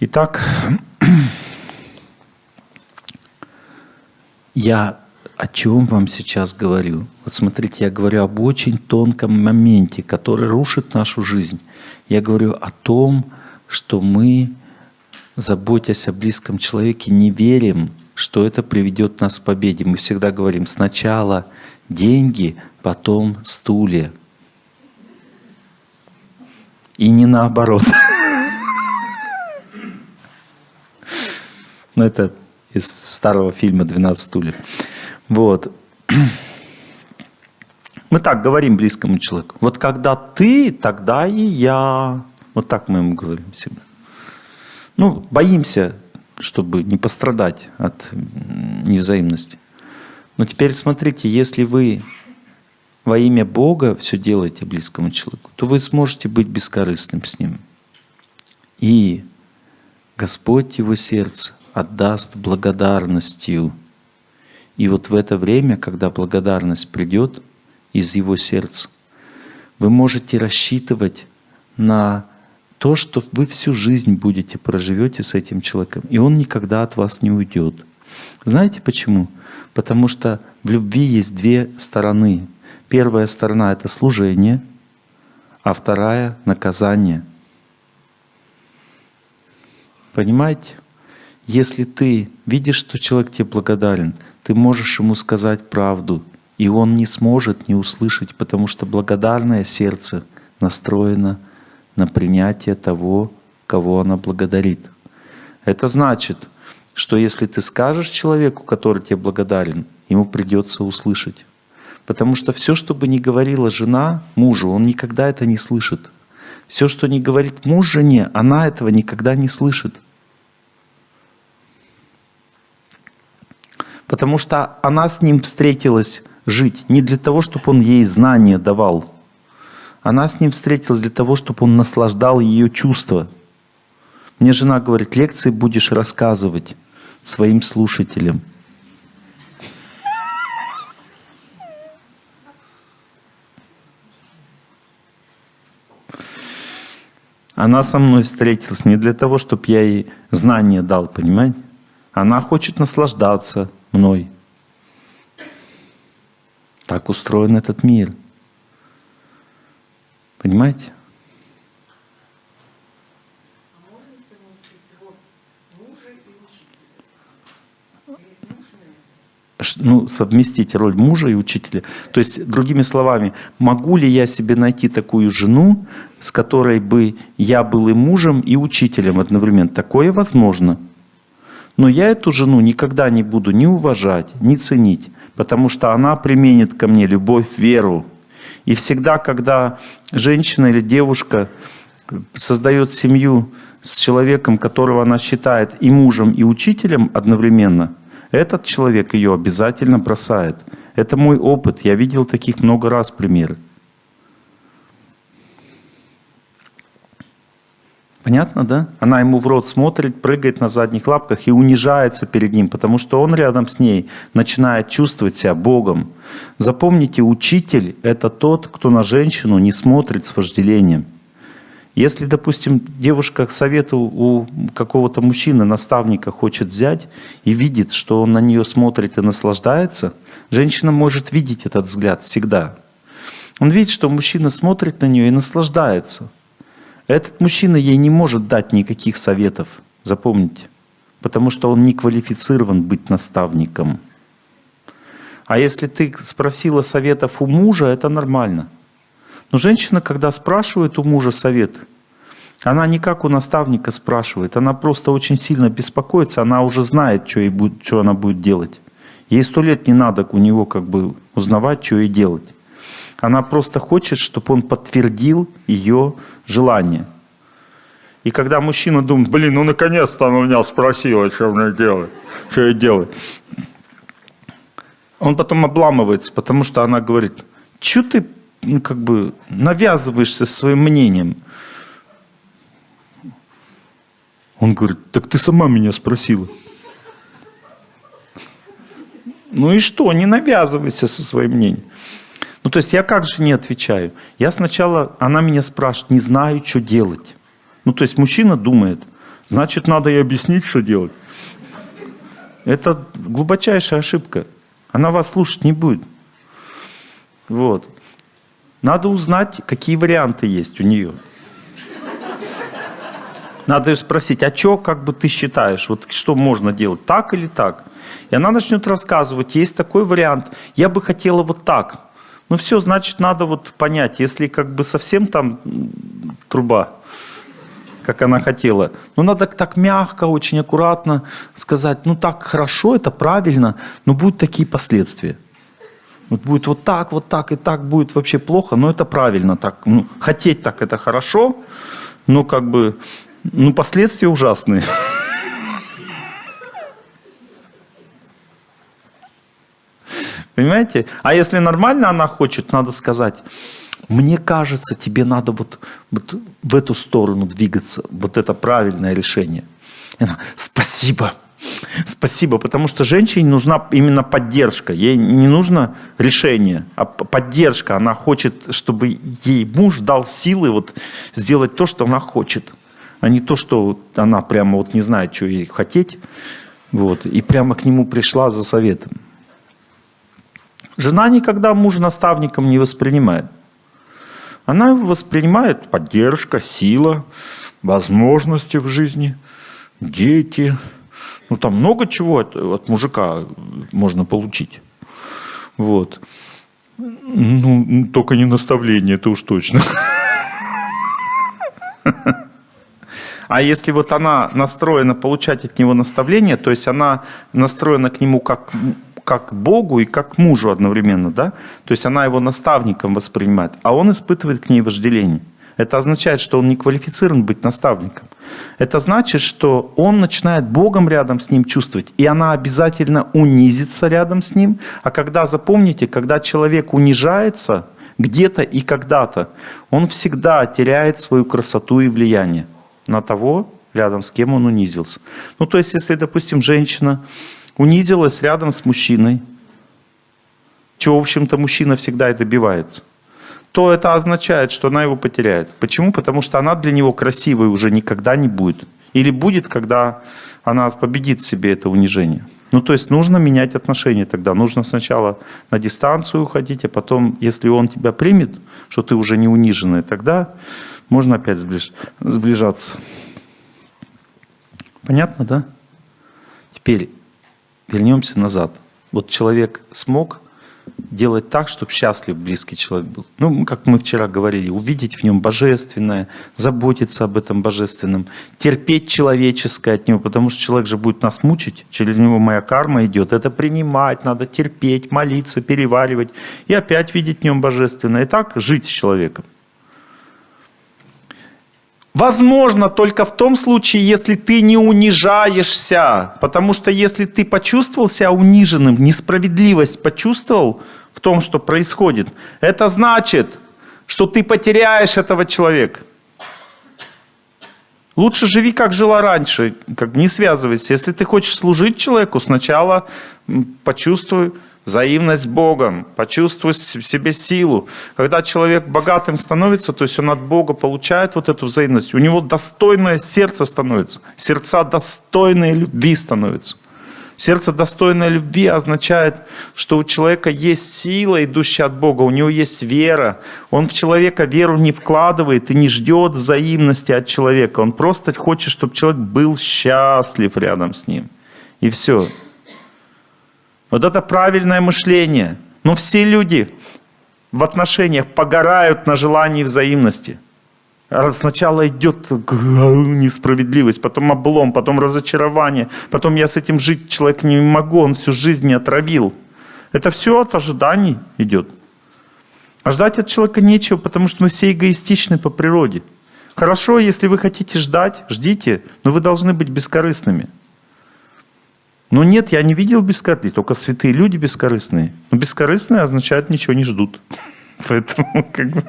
Итак, я о чем вам сейчас говорю? Вот смотрите, я говорю об очень тонком моменте, который рушит нашу жизнь. Я говорю о том, что мы, заботясь о близком человеке, не верим, что это приведет нас к победе. Мы всегда говорим сначала деньги, потом стулья. И не наоборот. Но это из старого фильма «12 стульев». Вот. Мы так говорим близкому человеку. Вот когда ты, тогда и я. Вот так мы ему говорим всегда. Ну, боимся, чтобы не пострадать от невзаимности. Но теперь смотрите, если вы во имя Бога все делаете близкому человеку, то вы сможете быть бескорыстным с ним. И Господь его сердце отдаст благодарностью. И вот в это время, когда благодарность придет из его сердца, вы можете рассчитывать на то, что вы всю жизнь будете проживете с этим человеком, и он никогда от вас не уйдет. Знаете почему? Потому что в любви есть две стороны. Первая сторона — это служение, а вторая — наказание. Понимаете? Если ты видишь, что человек тебе благодарен, ты можешь ему сказать правду, и он не сможет не услышать, потому что благодарное сердце настроено на принятие того, кого она благодарит. Это значит, что если ты скажешь человеку, который тебе благодарен, ему придется услышать. Потому что все, что бы ни говорила жена мужу, он никогда это не слышит. Все, что не говорит муж жене, она этого никогда не слышит. Потому что она с ним встретилась жить не для того, чтобы он ей знания давал. Она с ним встретилась для того, чтобы он наслаждал ее чувства. Мне жена говорит, лекции будешь рассказывать своим слушателям. Она со мной встретилась не для того, чтобы я ей знания дал, понимаете? Она хочет наслаждаться мной. Так устроен этот мир. Понимаете? ну, совместить роль мужа и учителя. То есть, другими словами, могу ли я себе найти такую жену, с которой бы я был и мужем, и учителем одновременно? Такое возможно. Но я эту жену никогда не буду ни уважать, ни ценить, потому что она применит ко мне любовь, веру. И всегда, когда женщина или девушка создает семью с человеком, которого она считает и мужем, и учителем одновременно, этот человек ее обязательно бросает. Это мой опыт, я видел таких много раз примеры. Понятно, да? Она ему в рот смотрит, прыгает на задних лапках и унижается перед ним, потому что он рядом с ней начинает чувствовать себя Богом. Запомните, учитель – это тот, кто на женщину не смотрит с вожделением. Если, допустим, девушка к совету у какого-то мужчины, наставника хочет взять и видит, что он на нее смотрит и наслаждается, женщина может видеть этот взгляд всегда. Он видит, что мужчина смотрит на нее и наслаждается – этот мужчина ей не может дать никаких советов, запомните, потому что он не квалифицирован быть наставником. А если ты спросила советов у мужа, это нормально. Но женщина, когда спрашивает у мужа совет, она не как у наставника спрашивает, она просто очень сильно беспокоится, она уже знает, что, ей будет, что она будет делать. Ей сто лет не надо у него как бы узнавать, что ей делать. Она просто хочет, чтобы он подтвердил ее желание. И когда мужчина думает, блин, ну наконец-то она меня спросила, что мне делать, что я делаю. Он потом обламывается, потому что она говорит, что ты ну, как бы навязываешься своим мнением? Он говорит, так ты сама меня спросила. Ну и что, не навязывайся со своим мнением. Ну, то есть я как же не отвечаю? Я сначала, она меня спрашивает, не знаю, что делать. Ну, то есть мужчина думает, Значит, надо и объяснить, что делать. Это глубочайшая ошибка. Она вас слушать не будет. Вот. Надо узнать, какие варианты есть у нее. Надо ее спросить, а что, как бы ты считаешь, вот что можно делать, так или так? И она начнет рассказывать, есть такой вариант, я бы хотела вот так. Ну все, значит, надо вот понять, если как бы совсем там труба, как она хотела, ну надо так мягко, очень аккуратно сказать, ну так хорошо, это правильно, но будут такие последствия. Вот будет вот так, вот так и так будет вообще плохо, но это правильно так. Ну, хотеть так это хорошо, но как бы, ну последствия ужасные. Понимаете? А если нормально она хочет, надо сказать, мне кажется, тебе надо вот, вот в эту сторону двигаться. Вот это правильное решение. И она, спасибо. Спасибо, потому что женщине нужна именно поддержка. Ей не нужно решение, а поддержка. Она хочет, чтобы ей муж дал силы вот сделать то, что она хочет, а не то, что она прямо вот не знает, что ей хотеть. Вот, и прямо к нему пришла за советом. Жена никогда мужа наставником не воспринимает. Она воспринимает поддержка, сила, возможности в жизни, дети. Ну, там много чего от, от мужика можно получить. Вот. Ну, только не наставление, это уж точно. А если вот она настроена получать от него наставление, то есть она настроена к нему как как Богу и как мужу одновременно, да? То есть она его наставником воспринимает, а он испытывает к ней вожделение. Это означает, что он не квалифицирован быть наставником. Это значит, что он начинает Богом рядом с ним чувствовать, и она обязательно унизится рядом с ним. А когда, запомните, когда человек унижается где-то и когда-то, он всегда теряет свою красоту и влияние на того, рядом с кем он унизился. Ну, то есть, если, допустим, женщина унизилась рядом с мужчиной, чего, в общем-то, мужчина всегда и добивается, то это означает, что она его потеряет. Почему? Потому что она для него красивой уже никогда не будет. Или будет, когда она победит в себе это унижение. Ну, то есть нужно менять отношения тогда. Нужно сначала на дистанцию уходить, а потом, если он тебя примет, что ты уже не униженная, тогда можно опять сближ... сближаться. Понятно, да? Теперь вернемся назад. Вот человек смог делать так, чтобы счастлив близкий человек был. Ну, как мы вчера говорили, увидеть в нем божественное, заботиться об этом божественном, терпеть человеческое от него, потому что человек же будет нас мучить, через него моя карма идет. Это принимать, надо терпеть, молиться, переваривать и опять видеть в нем божественное. И так жить с человеком. Возможно только в том случае, если ты не унижаешься. Потому что если ты почувствовал себя униженным, несправедливость почувствовал в том, что происходит, это значит, что ты потеряешь этого человека. Лучше живи, как жила раньше, как не связывайся. Если ты хочешь служить человеку, сначала почувствуй, взаимность с Богом, почувствовать в себе силу. Когда человек богатым становится, то есть он от Бога получает вот эту взаимность, у него достойное сердце становится, сердца достойные любви становятся. Сердце достойное любви означает, что у человека есть сила, идущая от Бога, у него есть вера. Он в человека веру не вкладывает и не ждет взаимности от человека. Он просто хочет, чтобы человек был счастлив рядом с ним. И все. Вот это правильное мышление. Но все люди в отношениях погорают на желании взаимности. Сначала идет несправедливость, потом облом, потом разочарование, потом я с этим жить человек не могу, он всю жизнь меня отравил. Это все от ожиданий идет. А ждать от человека нечего, потому что мы все эгоистичны по природе. Хорошо, если вы хотите ждать, ждите, но вы должны быть бескорыстными. Но нет, я не видел бескорыстных, только святые люди бескорыстные. Но бескорыстные означает ничего не ждут. Поэтому как бы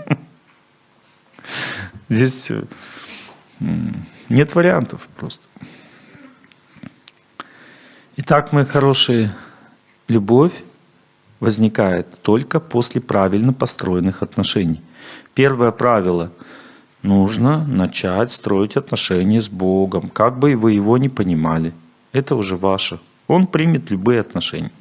здесь нет вариантов просто. Итак, мои хорошие, любовь возникает только после правильно построенных отношений. Первое правило. нужно начать строить отношения с Богом, как бы вы его не понимали. Это уже ваше. Он примет любые отношения.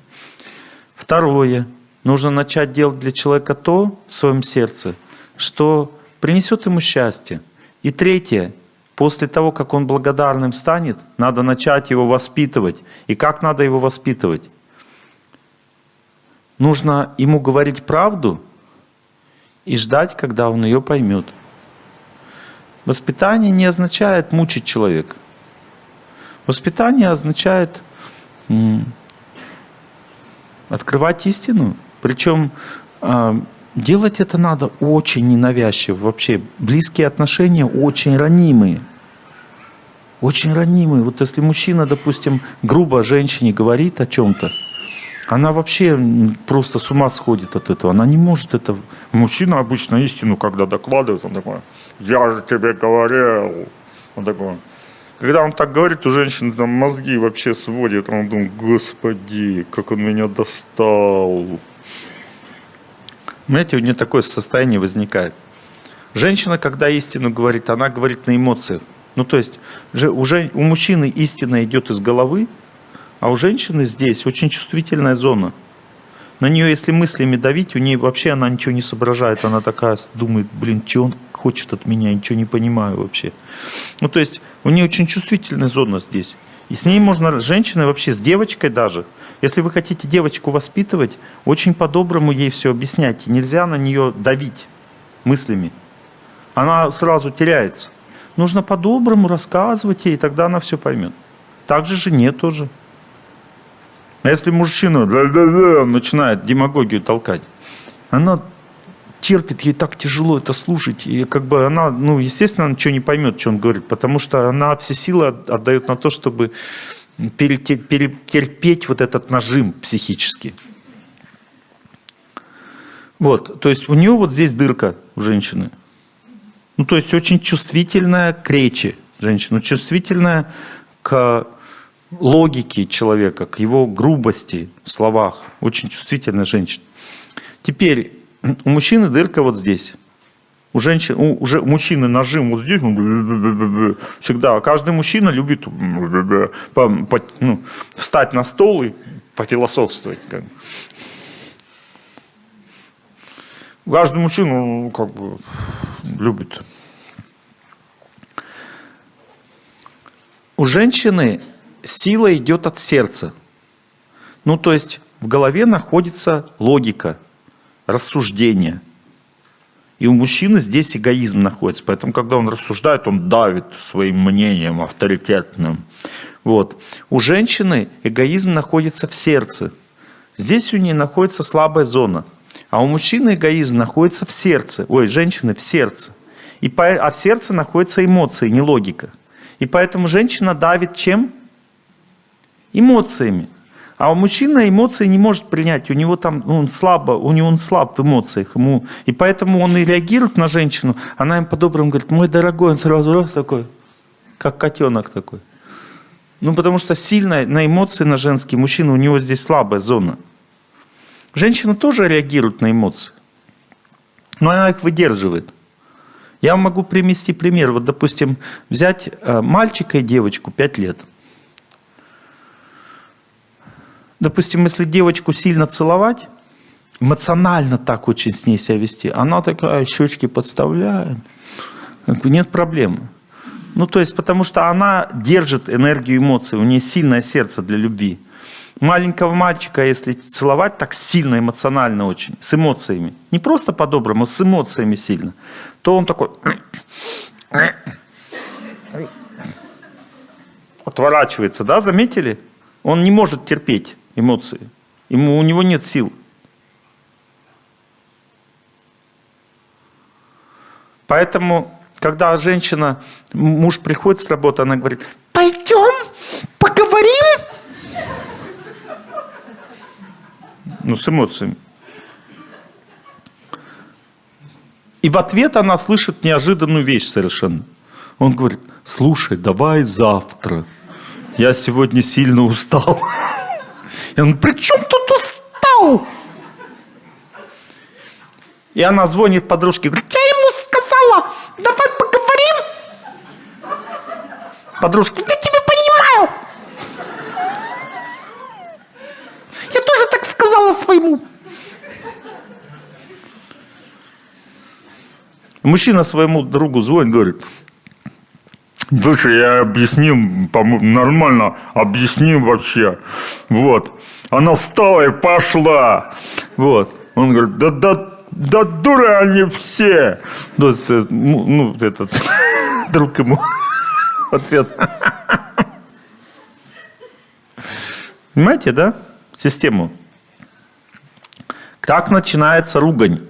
Второе. Нужно начать делать для человека то в своем сердце, что принесет ему счастье. И третье. После того, как он благодарным станет, надо начать его воспитывать. И как надо его воспитывать? Нужно ему говорить правду и ждать, когда он ее поймет. Воспитание не означает мучить человека. Воспитание означает открывать истину. Причем а, делать это надо очень ненавязчиво. Вообще близкие отношения очень ранимые. Очень ранимые. Вот если мужчина, допустим, грубо женщине говорит о чем-то, она вообще просто с ума сходит от этого. Она не может это... Мужчина обычно истину, когда докладывает, он такой, я же тебе говорил. Он такой, когда он так говорит, у женщины там мозги вообще сводит. Он думает, господи, как он меня достал. Знаете, у нее такое состояние возникает. Женщина, когда истину говорит, она говорит на эмоциях. Ну, то есть уже у мужчины истина идет из головы, а у женщины здесь очень чувствительная зона. На нее, если мыслями давить, у нее вообще она ничего не соображает. Она такая думает, блин, что он хочет от меня, ничего не понимаю вообще. Ну, то есть у нее очень чувствительная зона здесь. И с ней можно, женщина вообще, с девочкой даже. Если вы хотите девочку воспитывать, очень по-доброму ей все объяснять. нельзя на нее давить мыслями. Она сразу теряется. Нужно по-доброму рассказывать ей, тогда она все поймет. Так же жене тоже. А если мужчина начинает демагогию толкать, она терпит, ей так тяжело это слушать. И как бы она, ну, естественно, она ничего не поймет, что он говорит, потому что она все силы отдает на то, чтобы перетерпеть вот этот нажим психический. Вот, то есть у нее вот здесь дырка у женщины. Ну, то есть очень чувствительная к речи женщина, чувствительная к логике человека, к его грубости в словах. Очень чувствительная женщина. Теперь у мужчины дырка вот здесь. У женщин, у, уже мужчины нажим вот здесь, всегда. Каждый мужчина любит ну, встать на стол и пофилософствовать. Как. Каждый мужчина ну, как бы любит. У женщины сила идет от сердца. Ну, то есть в голове находится логика, рассуждение. И у мужчины здесь эгоизм находится. Поэтому, когда он рассуждает, он давит своим мнением авторитетным. Вот. У женщины эгоизм находится в сердце. Здесь у нее находится слабая зона. А у мужчины эгоизм находится в сердце. Ой, женщины в сердце. И по, а в сердце находятся эмоции, не логика. И поэтому женщина давит чем? эмоциями. А у мужчины эмоции не может принять, у него там ну, он слабо, у него он слаб в эмоциях, ему, и поэтому он и реагирует на женщину, она им по-доброму говорит, мой дорогой, он сразу раз такой, как котенок такой. Ну, потому что сильно на эмоции на женские мужчины, у него здесь слабая зона. Женщина тоже реагирует на эмоции, но она их выдерживает. Я могу привести пример. Вот, допустим, взять э, мальчика и девочку 5 лет – допустим, если девочку сильно целовать, эмоционально так очень с ней себя вести, она такая щечки подставляет, нет проблемы. Ну, то есть, потому что она держит энергию эмоций, у нее сильное сердце для любви. Маленького мальчика, если целовать так сильно, эмоционально очень, с эмоциями, не просто по-доброму, с эмоциями сильно, то он такой... Отворачивается, да, заметили? Он не может терпеть эмоции. Ему, у него нет сил. Поэтому, когда женщина, муж приходит с работы, она говорит, пойдем, поговорим. Ну, с эмоциями. И в ответ она слышит неожиданную вещь совершенно. Он говорит, слушай, давай завтра. Я сегодня сильно устал. И он, при чем тут устал? И она звонит подружке, говорит, я ему сказала? Давай поговорим? Подружка, Я тебя понимаю. Я тоже так сказала своему. мужчина своему другу звонит, говорит, Слушай, я объяснил, нормально объяснил вообще. Вот. Она встала и пошла. Вот. Он говорит, да, да, да дуры они все. ну, ну, ну, этот друг ему ответ. Понимаете, да? Систему. Как начинается ругань?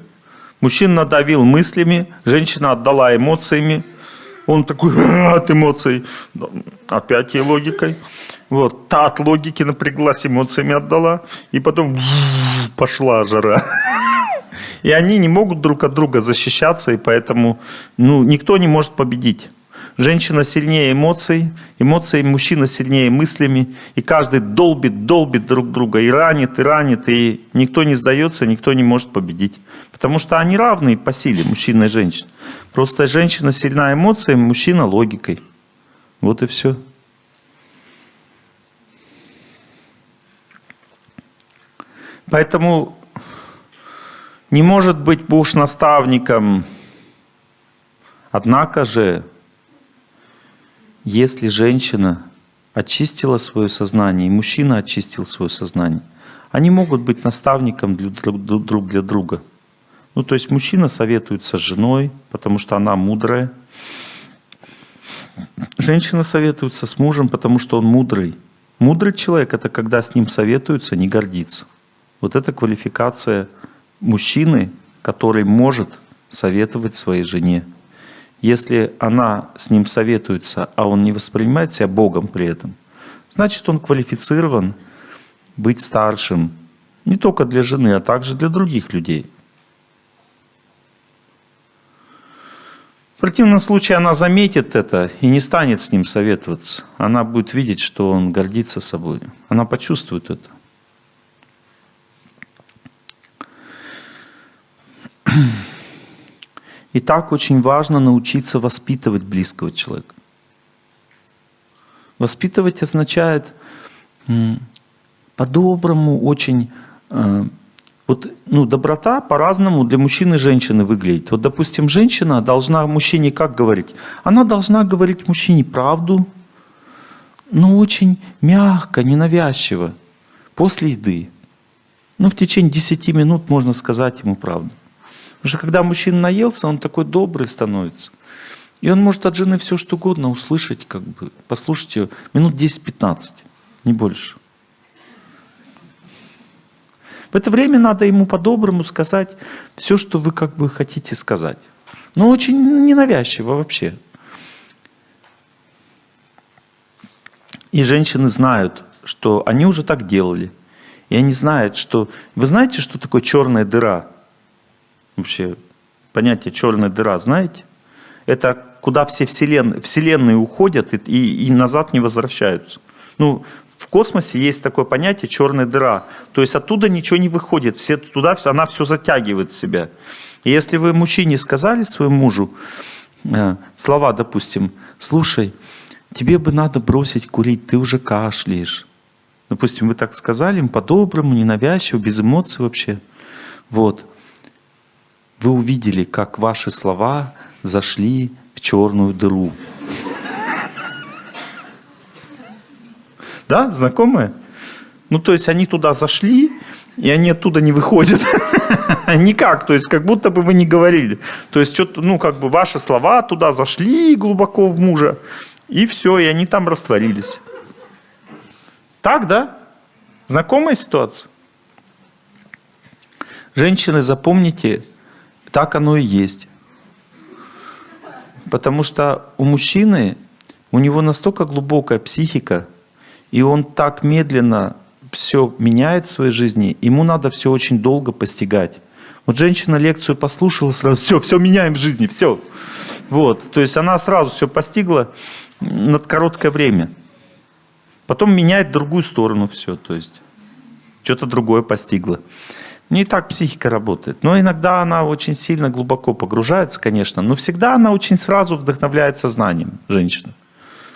Мужчина надавил мыслями, женщина отдала эмоциями. Он такой от эмоций, опять ей логикой. Вот, та от логики напряглась, эмоциями отдала. И потом пошла жара. И они не могут друг от друга защищаться, и поэтому ну, никто не может победить. Женщина сильнее эмоций, эмоции мужчина сильнее мыслями, и каждый долбит, долбит друг друга, и ранит, и ранит, и никто не сдается, никто не может победить. Потому что они равны по силе, мужчина и женщина. Просто женщина сильна эмоциями, мужчина логикой. Вот и все. Поэтому не может быть муж наставником. Однако же, если женщина очистила свое сознание, и мужчина очистил свое сознание, они могут быть наставником друг для друга. Ну, то есть мужчина советуется с женой, потому что она мудрая. Женщина советуется с мужем, потому что он мудрый. Мудрый человек – это когда с ним советуются, не гордится. Вот это квалификация мужчины, который может советовать своей жене. Если она с ним советуется, а он не воспринимает себя Богом при этом, значит он квалифицирован быть старшим не только для жены, а также для других людей. В противном случае она заметит это и не станет с ним советоваться. Она будет видеть, что он гордится собой. Она почувствует это. И так очень важно научиться воспитывать близкого человека. Воспитывать означает по-доброму очень... Э, вот, ну, доброта по-разному для мужчины и женщины выглядит. Вот, допустим, женщина должна мужчине как говорить? Она должна говорить мужчине правду, но очень мягко, ненавязчиво, после еды. Ну, в течение 10 минут можно сказать ему правду. Потому что когда мужчина наелся, он такой добрый становится. И он может от жены все что угодно услышать, как бы, послушать ее минут 10-15, не больше. В это время надо ему по-доброму сказать все, что вы как бы хотите сказать. Но очень ненавязчиво вообще. И женщины знают, что они уже так делали. И они знают, что... Вы знаете, что такое черная дыра? Вообще, понятие черная дыра, знаете? Это куда все вселен... вселенные уходят и, и, и назад не возвращаются. Ну, в космосе есть такое понятие черная дыра. То есть оттуда ничего не выходит. Все туда, она все затягивает в себя. И если вы мужчине сказали своему мужу э, слова, допустим, слушай, тебе бы надо бросить курить, ты уже кашляешь. Допустим, вы так сказали им по-доброму, ненавязчиво, без эмоций вообще. Вот. Вы увидели, как ваши слова зашли в черную дыру. Да, знакомые? Ну, то есть они туда зашли, и они оттуда не выходят. Никак, то есть как будто бы вы не говорили. То есть что-то, ну, как бы ваши слова туда зашли глубоко в мужа, и все, и они там растворились. Так, да? Знакомая ситуация? Женщины, запомните, так оно и есть. Потому что у мужчины, у него настолько глубокая психика, и он так медленно все меняет в своей жизни, ему надо все очень долго постигать. Вот женщина лекцию послушала сразу, все, все меняем в жизни, все. Вот, то есть она сразу все постигла на короткое время. Потом меняет другую сторону все, то есть что-то другое постигла. Не так психика работает. Но иногда она очень сильно глубоко погружается, конечно, но всегда она очень сразу вдохновляется знанием, женщина.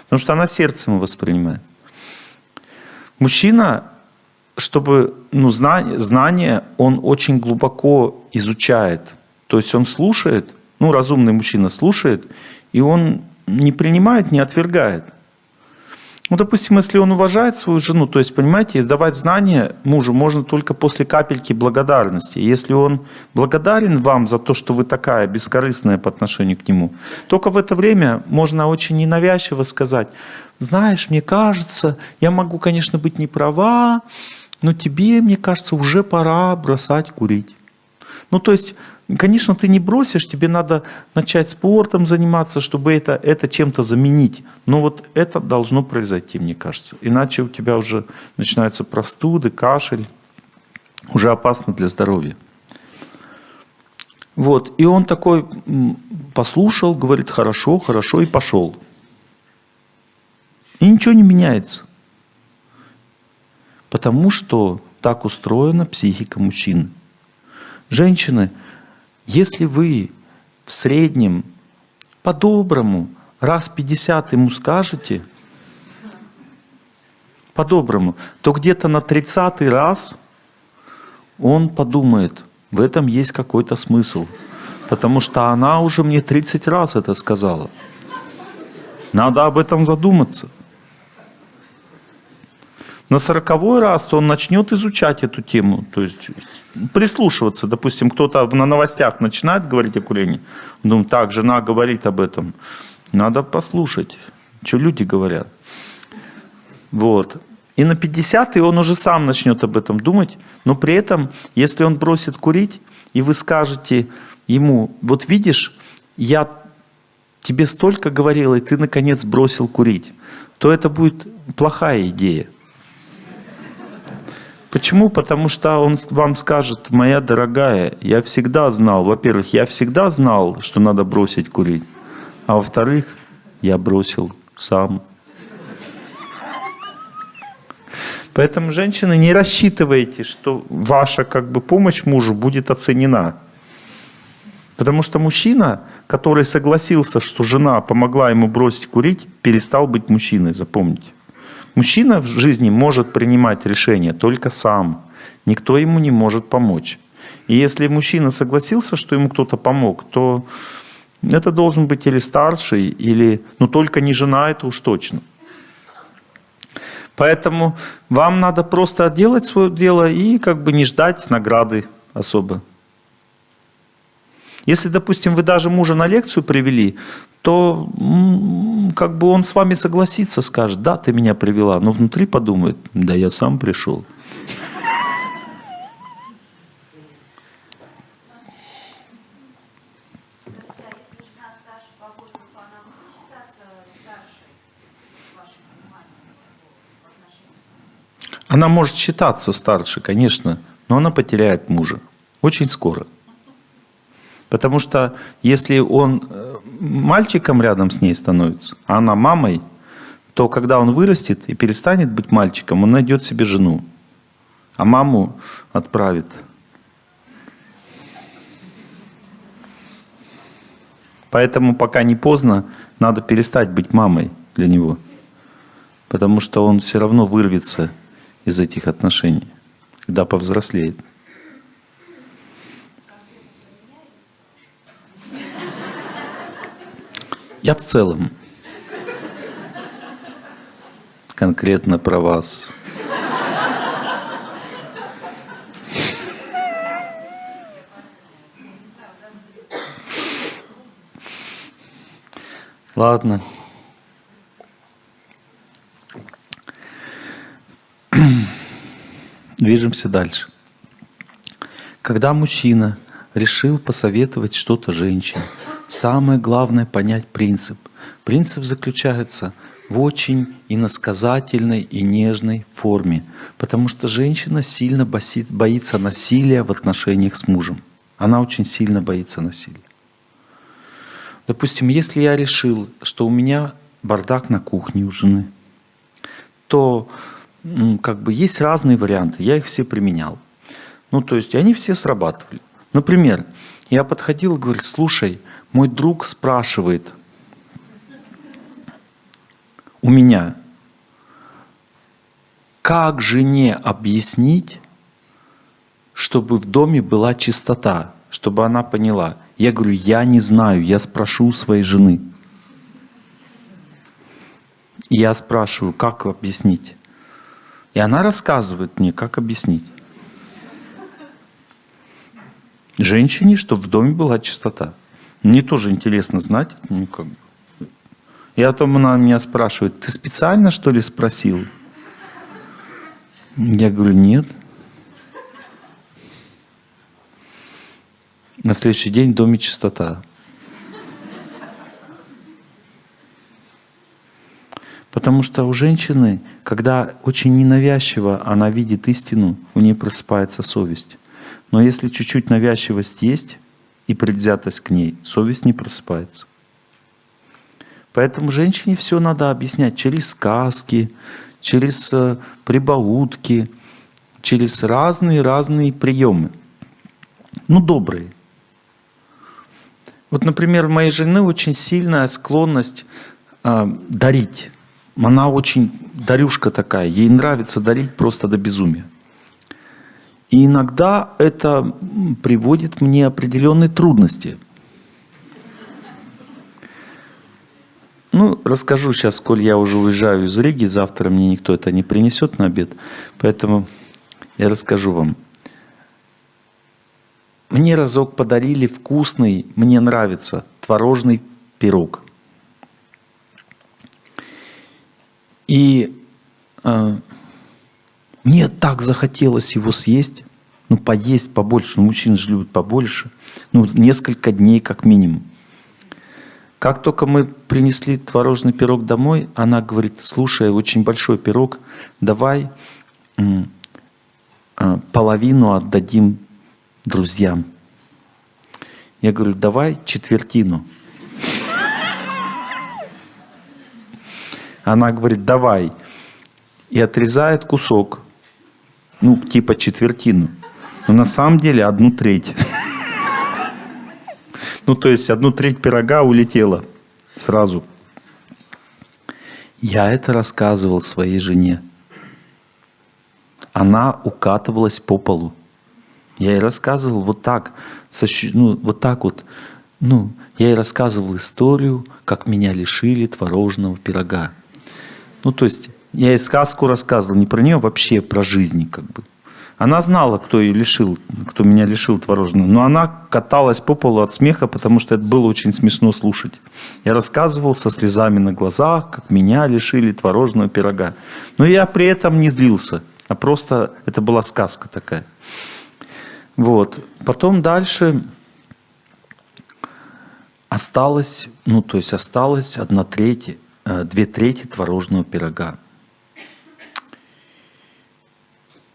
Потому что она сердцем воспринимает. Мужчина, чтобы, ну, знание, знание, он очень глубоко изучает. То есть он слушает, ну, разумный мужчина слушает, и он не принимает, не отвергает. Ну, допустим, если он уважает свою жену, то есть, понимаете, издавать знания мужу можно только после капельки благодарности. Если он благодарен вам за то, что вы такая бескорыстная по отношению к нему, только в это время можно очень ненавязчиво сказать, знаешь, мне кажется, я могу, конечно, быть не права, но тебе, мне кажется, уже пора бросать курить. Ну, то есть Конечно, ты не бросишь, тебе надо начать спортом заниматься, чтобы это, это чем-то заменить. Но вот это должно произойти, мне кажется. Иначе у тебя уже начинаются простуды, кашель. Уже опасно для здоровья. Вот. И он такой послушал, говорит, хорошо, хорошо, и пошел. И ничего не меняется. Потому что так устроена психика мужчин. Женщины – если вы в среднем по-доброму раз 50 ему скажете, по-доброму, то где-то на 30 раз он подумает, в этом есть какой-то смысл. Потому что она уже мне 30 раз это сказала. Надо об этом задуматься на сороковой раз, то он начнет изучать эту тему, то есть прислушиваться. Допустим, кто-то на новостях начинает говорить о курении, думаю, так, жена говорит об этом. Надо послушать, что люди говорят. Вот. И на 50 он уже сам начнет об этом думать, но при этом, если он бросит курить, и вы скажете ему, вот видишь, я тебе столько говорил, и ты наконец бросил курить, то это будет плохая идея. Почему? Потому что он вам скажет, моя дорогая, я всегда знал, во-первых, я всегда знал, что надо бросить курить, а во-вторых, я бросил сам. Поэтому, женщины, не рассчитывайте, что ваша как бы, помощь мужу будет оценена. Потому что мужчина, который согласился, что жена помогла ему бросить курить, перестал быть мужчиной, запомните. Мужчина в жизни может принимать решения только сам. Никто ему не может помочь. И если мужчина согласился, что ему кто-то помог, то это должен быть или старший, или, ну только не жена, это уж точно. Поэтому вам надо просто делать свое дело и как бы не ждать награды особо. Если, допустим, вы даже мужа на лекцию привели, то как бы он с вами согласится, скажет, да, ты меня привела, но внутри подумает, да я сам пришел. Она может считаться старше, конечно, но она потеряет мужа очень скоро. Потому что если он э, мальчиком рядом с ней становится, а она мамой, то когда он вырастет и перестанет быть мальчиком, он найдет себе жену, а маму отправит. Поэтому пока не поздно, надо перестать быть мамой для него. Потому что он все равно вырвется из этих отношений, когда повзрослеет. Я в целом. Конкретно про вас. Ладно. Движемся дальше. Когда мужчина решил посоветовать что-то женщине, Самое главное понять принцип. Принцип заключается в очень иносказательной и нежной форме, потому что женщина сильно боится насилия в отношениях с мужем. Она очень сильно боится насилия. Допустим, если я решил, что у меня бардак на кухне у жены, то как бы есть разные варианты, я их все применял. Ну, то есть, они все срабатывали. Например, я подходил и говорю, слушай, мой друг спрашивает у меня, как жене объяснить, чтобы в доме была чистота, чтобы она поняла. Я говорю, я не знаю, я спрошу у своей жены. И я спрашиваю, как объяснить? И она рассказывает мне, как объяснить. Женщине, чтобы в доме была чистота. Мне тоже интересно знать. Ну, как. И потом она меня спрашивает, ты специально что ли спросил? Я говорю, нет. На следующий день в доме чистота. Потому что у женщины, когда очень ненавязчиво она видит истину, у нее просыпается совесть. Но если чуть-чуть навязчивость есть и предвзятость к ней, совесть не просыпается. Поэтому женщине все надо объяснять через сказки, через э, прибаутки, через разные-разные приемы. Ну, добрые. Вот, например, у моей жены очень сильная склонность э, дарить. Она очень дарюшка такая, ей нравится дарить просто до безумия. И иногда это приводит мне определенные трудности. Ну, расскажу сейчас, коль я уже уезжаю из Риги, завтра мне никто это не принесет на обед, поэтому я расскажу вам. Мне разок подарили вкусный, мне нравится, творожный пирог. И э, мне так захотелось его съесть, ну, поесть побольше, ну, мужчины же любят побольше, ну, несколько дней как минимум. Как только мы принесли творожный пирог домой, она говорит, слушай, очень большой пирог, давай э, половину отдадим друзьям. Я говорю, давай четвертину. Она говорит, давай. И отрезает кусок, ну, типа четвертину. Но на самом деле одну треть. Ну, то есть одну треть пирога улетела сразу. Я это рассказывал своей жене. Она укатывалась по полу. Я ей рассказывал вот так, ну, вот так вот. Ну, я ей рассказывал историю, как меня лишили творожного пирога. Ну, то есть, я ей сказку рассказывал, не про нее, вообще про жизнь, как бы. Она знала, кто ее лишил, кто меня лишил творожного. Но она каталась по полу от смеха, потому что это было очень смешно слушать. Я рассказывал со слезами на глазах, как меня лишили творожного пирога. Но я при этом не злился, а просто это была сказка такая. Вот. Потом дальше осталось, ну то есть осталось одна треть, э, две трети творожного пирога.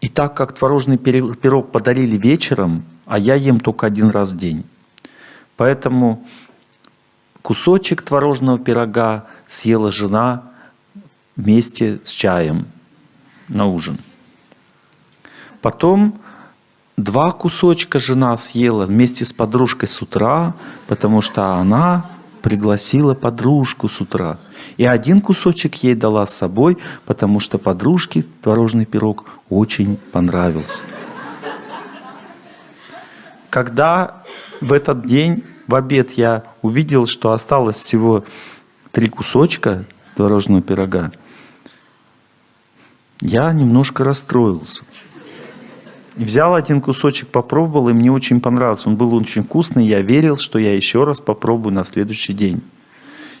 И так как творожный пирог подарили вечером, а я ем только один раз в день. Поэтому кусочек творожного пирога съела жена вместе с чаем на ужин. Потом два кусочка жена съела вместе с подружкой с утра, потому что она пригласила подружку с утра. И один кусочек ей дала с собой, потому что подружке творожный пирог очень понравился. Когда в этот день, в обед, я увидел, что осталось всего три кусочка творожного пирога, я немножко расстроился. Взял один кусочек, попробовал, и мне очень понравился. Он был очень вкусный, я верил, что я еще раз попробую на следующий день.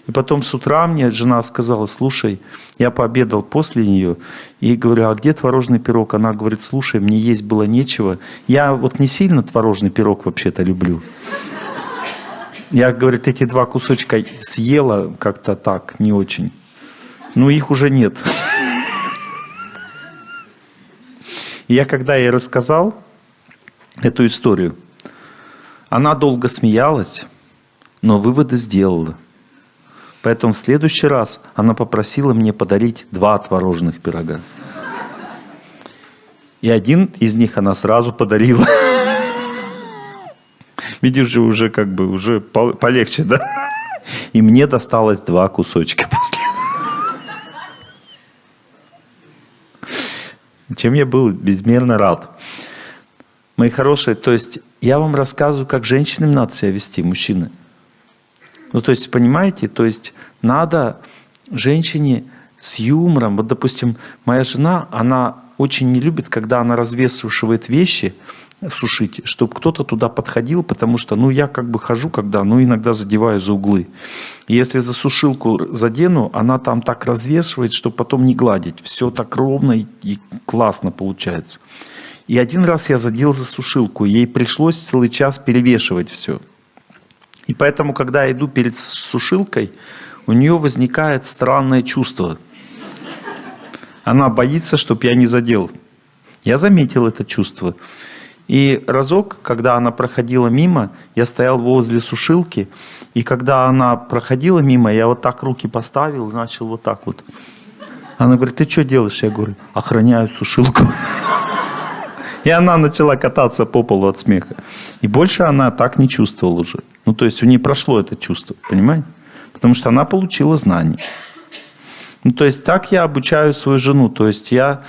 И потом с утра мне жена сказала, слушай, я пообедал после нее, и говорю, а где творожный пирог? Она говорит, слушай, мне есть было нечего. Я вот не сильно творожный пирог вообще-то люблю. Я, говорит, эти два кусочка съела как-то так, не очень. Но их уже нет. Я когда ей рассказал эту историю, она долго смеялась, но выводы сделала. Поэтому в следующий раз она попросила мне подарить два творожных пирога. И один из них она сразу подарила. Видишь же, уже как бы, уже пол- полегче, да? И мне досталось два кусочка после Чем я был безмерно рад. Мои хорошие, то есть я вам рассказываю, как женщинам надо себя вести, мужчины. Ну, то есть, понимаете, то есть надо женщине с юмором. Вот, допустим, моя жена, она очень не любит, когда она развешивает вещи, сушить, чтобы кто-то туда подходил, потому что, ну, я как бы хожу, когда, ну, иногда задеваю за углы. Если за сушилку задену, она там так развешивает, чтобы потом не гладить. Все так ровно и классно получается. И один раз я задел за сушилку, ей пришлось целый час перевешивать все. И поэтому, когда я иду перед сушилкой, у нее возникает странное чувство. Она боится, чтобы я не задел. Я заметил это чувство. И разок, когда она проходила мимо, я стоял возле сушилки, и когда она проходила мимо, я вот так руки поставил и начал вот так вот. Она говорит, ты что делаешь? Я говорю, охраняю сушилку. И она начала кататься по полу от смеха. И больше она так не чувствовала уже. Ну, то есть у нее прошло это чувство, понимаете? Потому что она получила знания. Ну, то есть так я обучаю свою жену. То есть я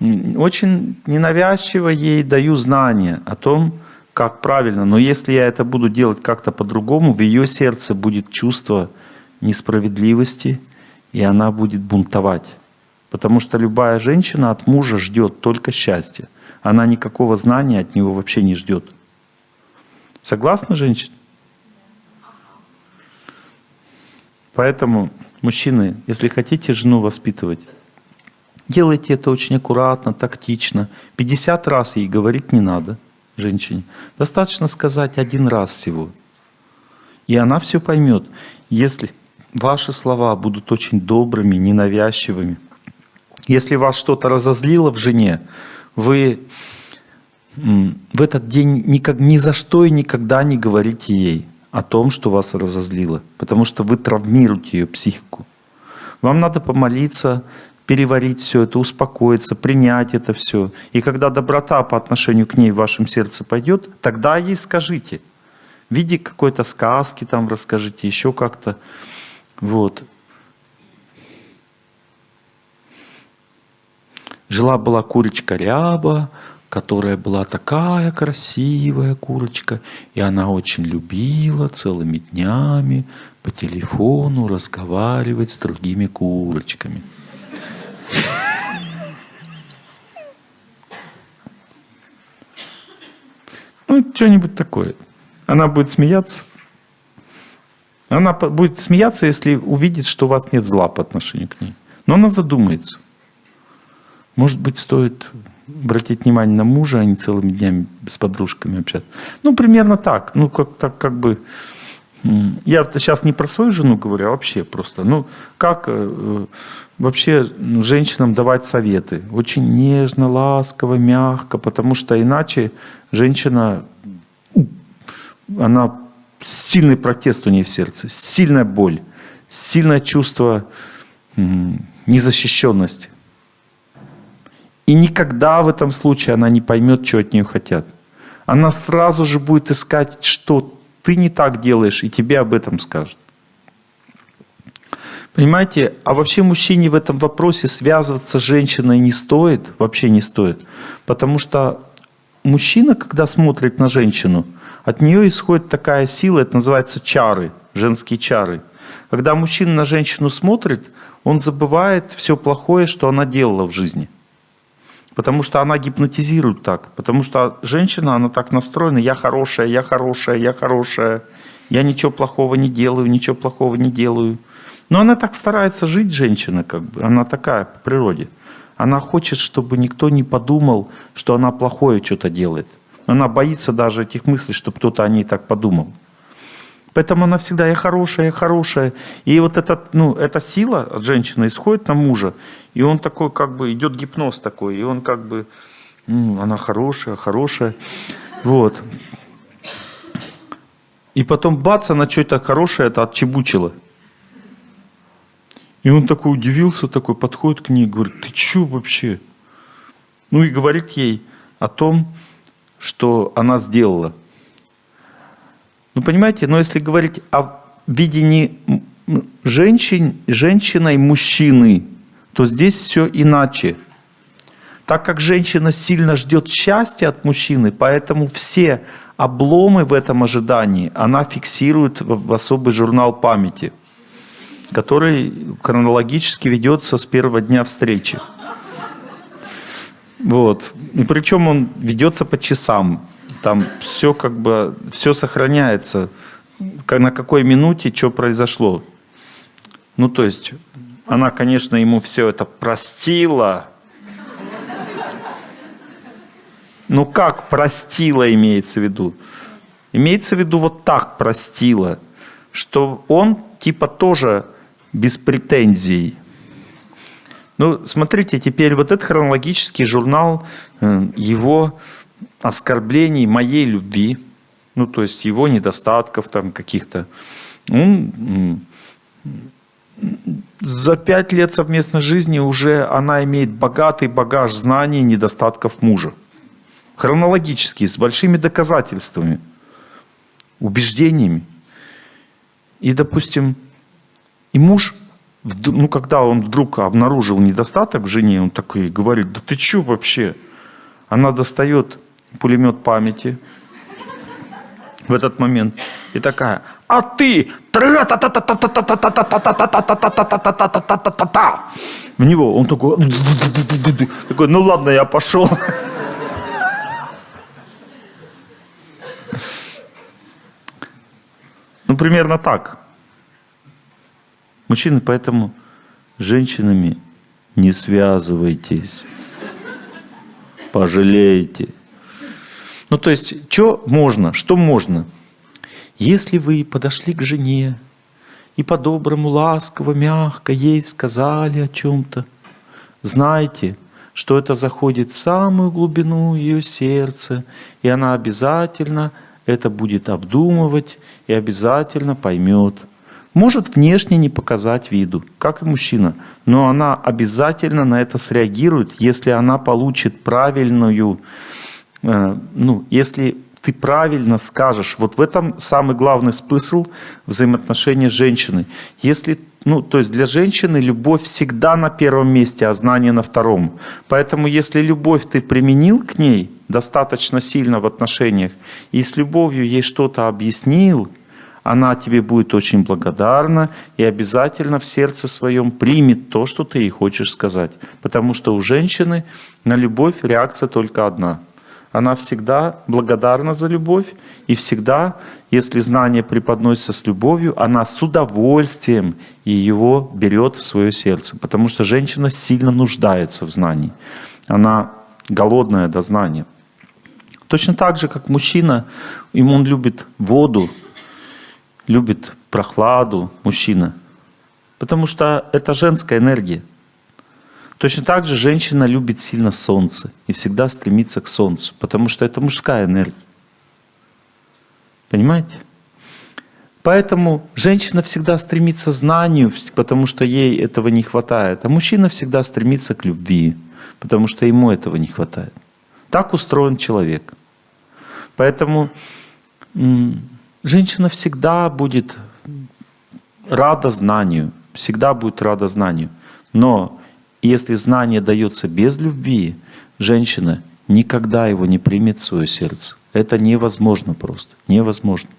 очень ненавязчиво ей даю знания о том, как правильно. Но если я это буду делать как-то по-другому, в ее сердце будет чувство несправедливости, и она будет бунтовать. Потому что любая женщина от мужа ждет только счастья. Она никакого знания от него вообще не ждет. Согласны, женщина? Поэтому, мужчины, если хотите жену воспитывать, делайте это очень аккуратно, тактично. 50 раз ей говорить не надо, женщине. Достаточно сказать один раз всего. И она все поймет. Если ваши слова будут очень добрыми, ненавязчивыми, если вас что-то разозлило в жене, вы в этот день никак, ни за что и никогда не говорите ей о том, что вас разозлило, потому что вы травмируете ее психику. Вам надо помолиться, переварить все это, успокоиться, принять это все. И когда доброта по отношению к ней в вашем сердце пойдет, тогда ей скажите. В виде какой-то сказки там расскажите, еще как-то. Вот. Жила-была курочка ряба, которая была такая красивая курочка, и она очень любила целыми днями по телефону разговаривать с другими курочками. Ну, что-нибудь такое. Она будет смеяться. Она будет смеяться, если увидит, что у вас нет зла по отношению к ней. Но она задумается. Может быть, стоит обратить внимание на мужа, а не целыми днями с подружками общаться. Ну, примерно так. Ну, как, так как бы... Я сейчас не про свою жену говорю, а вообще просто. Ну, как э, вообще ну, женщинам давать советы? Очень нежно, ласково, мягко, потому что иначе женщина, она сильный протест у нее в сердце, сильная боль, сильное чувство незащищенности. И никогда в этом случае она не поймет, что от нее хотят. Она сразу же будет искать, что ты не так делаешь, и тебе об этом скажут. Понимаете, а вообще мужчине в этом вопросе связываться с женщиной не стоит, вообще не стоит. Потому что мужчина, когда смотрит на женщину, от нее исходит такая сила, это называется чары, женские чары. Когда мужчина на женщину смотрит, он забывает все плохое, что она делала в жизни. Потому что она гипнотизирует так. Потому что женщина, она так настроена, я хорошая, я хорошая, я хорошая. Я ничего плохого не делаю, ничего плохого не делаю. Но она так старается жить, женщина, как бы. Она такая по природе. Она хочет, чтобы никто не подумал, что она плохое что-то делает. Она боится даже этих мыслей, чтобы кто-то о ней так подумал. Поэтому она всегда «я хорошая, я хорошая». И вот этот, ну, эта сила от женщины исходит на мужа, и он такой как бы, идет гипноз такой, и он как бы, она хорошая, хорошая. Вот. И потом бац, она что-то хорошее это отчебучила. И он такой удивился, такой подходит к ней, говорит, ты что вообще? Ну и говорит ей о том, что она сделала. Ну понимаете, но если говорить о видении женщин, женщиной мужчины, то здесь все иначе. Так как женщина сильно ждет счастья от мужчины, поэтому все обломы в этом ожидании она фиксирует в особый журнал памяти, который хронологически ведется с первого дня встречи. Вот. И причем он ведется по часам. Там все как бы, все сохраняется. На какой минуте что произошло. Ну, то есть, она, конечно, ему все это простила, Ну как простила имеется в виду? Имеется в виду вот так простила, что он типа тоже без претензий. Ну, смотрите, теперь вот этот хронологический журнал э, его оскорблений моей любви, ну, то есть его недостатков там каких-то. Он за пять лет совместной жизни уже она имеет богатый багаж знаний и недостатков мужа хронологически, с большими доказательствами, убеждениями. И, допустим, и муж, ну, когда он вдруг обнаружил недостаток в жене, он такой говорит, да ты что вообще? Она достает пулемет памяти в этот момент и такая, а ты в него, он такой, такой, ну ладно, я пошел. Ну, примерно так. Мужчины, поэтому с женщинами не связывайтесь. Пожалейте. Ну, то есть, что можно, что можно? Если вы подошли к жене и по-доброму, ласково, мягко ей сказали о чем-то, знайте, что это заходит в самую глубину ее сердца, и она обязательно это будет обдумывать и обязательно поймет. Может внешне не показать виду, как и мужчина, но она обязательно на это среагирует, если она получит правильную, ну, если ты правильно скажешь. Вот в этом самый главный смысл взаимоотношений с женщиной. Если, ну, то есть для женщины любовь всегда на первом месте, а знание на втором. Поэтому если любовь ты применил к ней достаточно сильно в отношениях, и с любовью ей что-то объяснил, она тебе будет очень благодарна и обязательно в сердце своем примет то, что ты ей хочешь сказать. Потому что у женщины на любовь реакция только одна – она всегда благодарна за любовь, и всегда, если знание преподносится с любовью, она с удовольствием его берет в свое сердце, потому что женщина сильно нуждается в знании. Она голодная до знания. Точно так же, как мужчина, ему он любит воду, любит прохладу, мужчина. Потому что это женская энергия. Точно так же женщина любит сильно солнце и всегда стремится к солнцу, потому что это мужская энергия. Понимаете? Поэтому женщина всегда стремится к знанию, потому что ей этого не хватает, а мужчина всегда стремится к любви, потому что ему этого не хватает. Так устроен человек. Поэтому женщина всегда будет рада знанию, всегда будет рада знанию. Но если знание дается без любви, женщина никогда его не примет в свое сердце. Это невозможно просто, невозможно.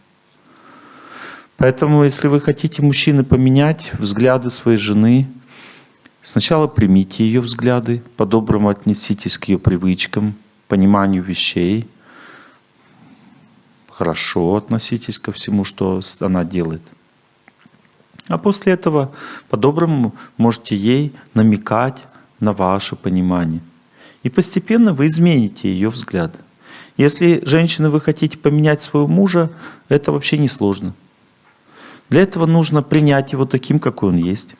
Поэтому, если вы хотите, мужчины, поменять взгляды своей жены, сначала примите ее взгляды, по-доброму отнеситесь к ее привычкам, пониманию вещей, хорошо относитесь ко всему, что она делает. А после этого по-доброму можете ей намекать на ваше понимание. И постепенно вы измените ее взгляд. Если, женщина, вы хотите поменять своего мужа, это вообще не сложно. Для этого нужно принять его таким, какой он есть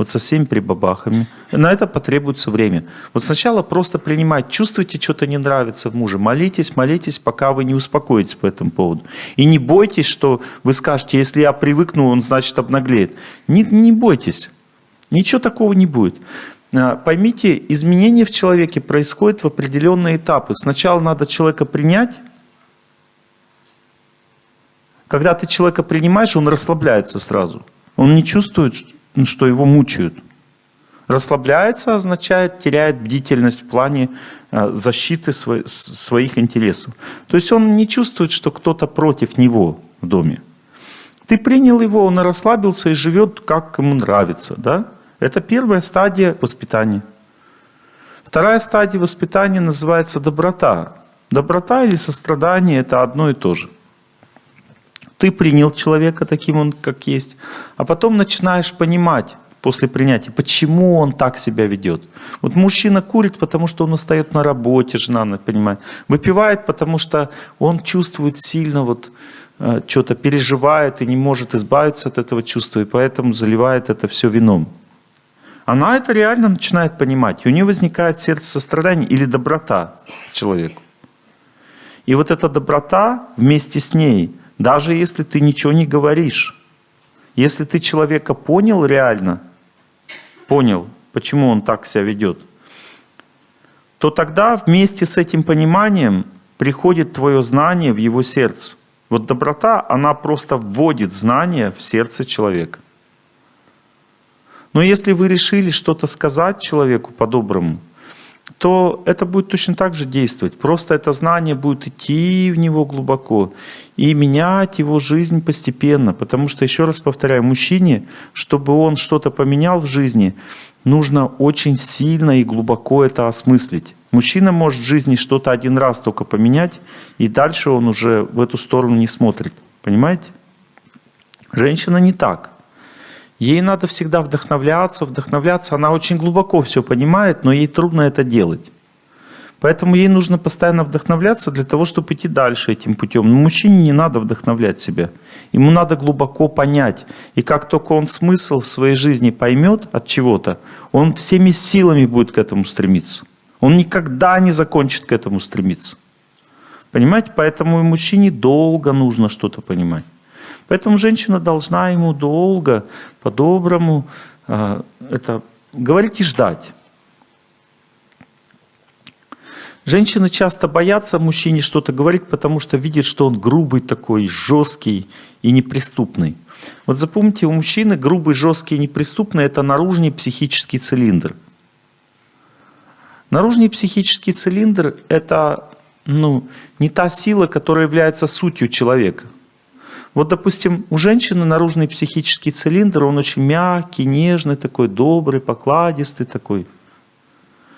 вот со всеми прибабахами. На это потребуется время. Вот сначала просто принимать, чувствуете, что-то не нравится в муже, молитесь, молитесь, пока вы не успокоитесь по этому поводу. И не бойтесь, что вы скажете, если я привыкну, он значит обнаглеет. Не, не бойтесь, ничего такого не будет. А, Поймите, изменения в человеке происходят в определенные этапы. Сначала надо человека принять. Когда ты человека принимаешь, он расслабляется сразу. Он не чувствует, что его мучают. Расслабляется означает теряет бдительность в плане а, защиты своих интересов. То есть он не чувствует, что кто-то против него в доме. Ты принял его, он расслабился и живет, как ему нравится. Да? Это первая стадия воспитания. Вторая стадия воспитания называется доброта. Доброта или сострадание – это одно и то же. Ты принял человека таким он, как есть, а потом начинаешь понимать после принятия, почему он так себя ведет. Вот мужчина курит, потому что он устает на работе, жена понимает. Выпивает, потому что он чувствует сильно вот э, что-то переживает и не может избавиться от этого чувства, и поэтому заливает это все вином. Она это реально начинает понимать, и у нее возникает сердце сострадания или доброта человеку. И вот эта доброта вместе с ней, даже если ты ничего не говоришь, если ты человека понял реально, понял, почему он так себя ведет, то тогда вместе с этим пониманием приходит твое знание в его сердце. Вот доброта, она просто вводит знание в сердце человека. Но если вы решили что-то сказать человеку по-доброму, то это будет точно так же действовать. Просто это знание будет идти в него глубоко и менять его жизнь постепенно. Потому что, еще раз повторяю, мужчине, чтобы он что-то поменял в жизни, нужно очень сильно и глубоко это осмыслить. Мужчина может в жизни что-то один раз только поменять, и дальше он уже в эту сторону не смотрит. Понимаете? Женщина не так. Ей надо всегда вдохновляться, вдохновляться. Она очень глубоко все понимает, но ей трудно это делать. Поэтому ей нужно постоянно вдохновляться для того, чтобы идти дальше этим путем. Но мужчине не надо вдохновлять себя. Ему надо глубоко понять. И как только он смысл в своей жизни поймет от чего-то, он всеми силами будет к этому стремиться. Он никогда не закончит к этому стремиться. Понимаете? Поэтому и мужчине долго нужно что-то понимать. Поэтому женщина должна ему долго, по-доброму а, это говорить и ждать. Женщины часто боятся мужчине что-то говорить, потому что видят, что он грубый такой, жесткий и неприступный. Вот запомните, у мужчины грубый, жесткий и неприступный – это наружный психический цилиндр. Наружный психический цилиндр – это ну, не та сила, которая является сутью человека – вот, допустим, у женщины наружный психический цилиндр, он очень мягкий, нежный такой, добрый, покладистый такой.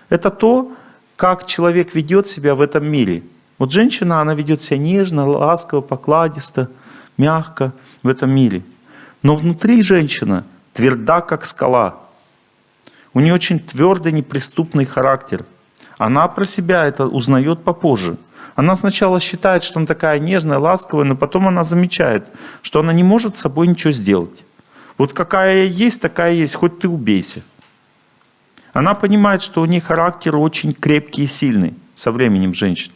Это то, как человек ведет себя в этом мире. Вот женщина, она ведет себя нежно, ласково, покладисто, мягко в этом мире. Но внутри женщина тверда, как скала. У нее очень твердый, неприступный характер. Она про себя это узнает попозже. Она сначала считает, что она такая нежная, ласковая, но потом она замечает, что она не может с собой ничего сделать. Вот какая есть, такая есть, хоть ты убейся. Она понимает, что у нее характер очень крепкий и сильный со временем женщин.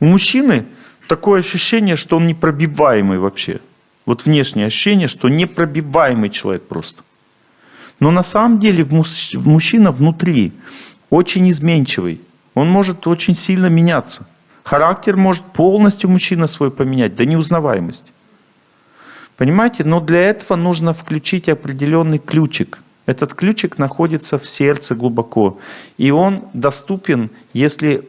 У мужчины такое ощущение, что он непробиваемый вообще. Вот внешнее ощущение, что непробиваемый человек просто. Но на самом деле мужчина внутри очень изменчивый. Он может очень сильно меняться. Характер может полностью мужчина свой поменять до неузнаваемости. Понимаете? Но для этого нужно включить определенный ключик. Этот ключик находится в сердце глубоко. И он доступен, если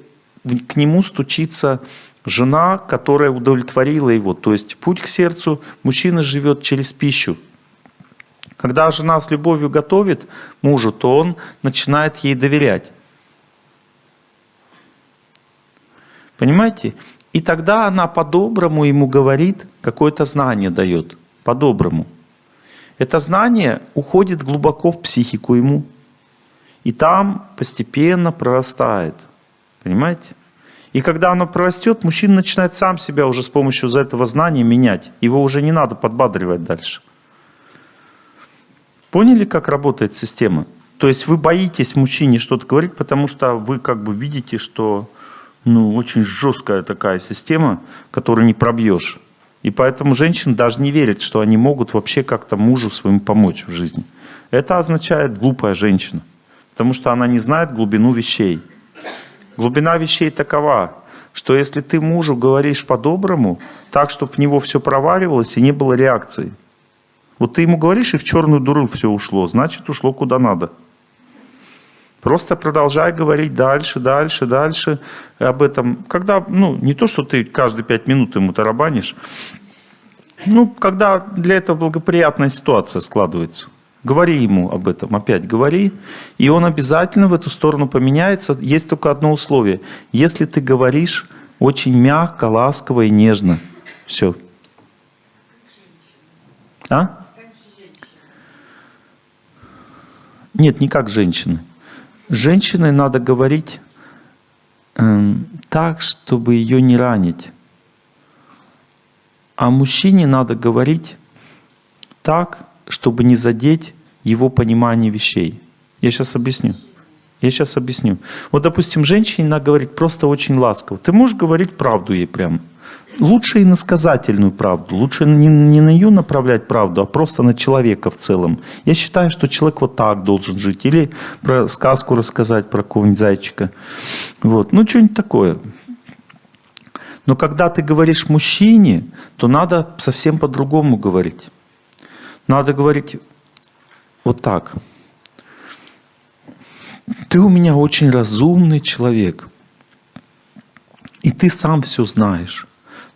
к нему стучится жена, которая удовлетворила его. То есть путь к сердцу мужчина живет через пищу. Когда жена с любовью готовит мужу, то он начинает ей доверять. Понимаете? И тогда она по-доброму ему говорит, какое-то знание дает. По-доброму. Это знание уходит глубоко в психику ему. И там постепенно прорастает. Понимаете? И когда оно прорастет, мужчина начинает сам себя уже с помощью этого знания менять. Его уже не надо подбадривать дальше. Поняли, как работает система? То есть вы боитесь мужчине что-то говорить, потому что вы как бы видите, что ну, очень жесткая такая система, которую не пробьешь. И поэтому женщины даже не верят, что они могут вообще как-то мужу своему помочь в жизни. Это означает глупая женщина. потому что она не знает глубину вещей. Глубина вещей такова, что если ты мужу говоришь по-доброму, так, чтобы в него все проваривалось и не было реакции. Вот ты ему говоришь, и в черную дуру все ушло, значит, ушло куда надо. Просто продолжай говорить дальше, дальше, дальше об этом. Когда, ну, не то, что ты каждые пять минут ему тарабанишь, ну, когда для этого благоприятная ситуация складывается. Говори ему об этом, опять говори, и он обязательно в эту сторону поменяется. Есть только одно условие. Если ты говоришь очень мягко, ласково и нежно. Все. А? Нет, не как женщины. Женщиной надо говорить э, так, чтобы ее не ранить. А мужчине надо говорить так, чтобы не задеть его понимание вещей. Я сейчас объясню. Я сейчас объясню. Вот, допустим, женщине надо говорить просто очень ласково. Ты можешь говорить правду ей прям. Лучше и насказательную правду. Лучше не, не на нее направлять правду, а просто на человека в целом. Я считаю, что человек вот так должен жить. Или про сказку рассказать про какого-нибудь зайчика. Вот. Ну, что-нибудь такое. Но когда ты говоришь мужчине, то надо совсем по-другому говорить. Надо говорить вот так. Ты у меня очень разумный человек. И ты сам все знаешь.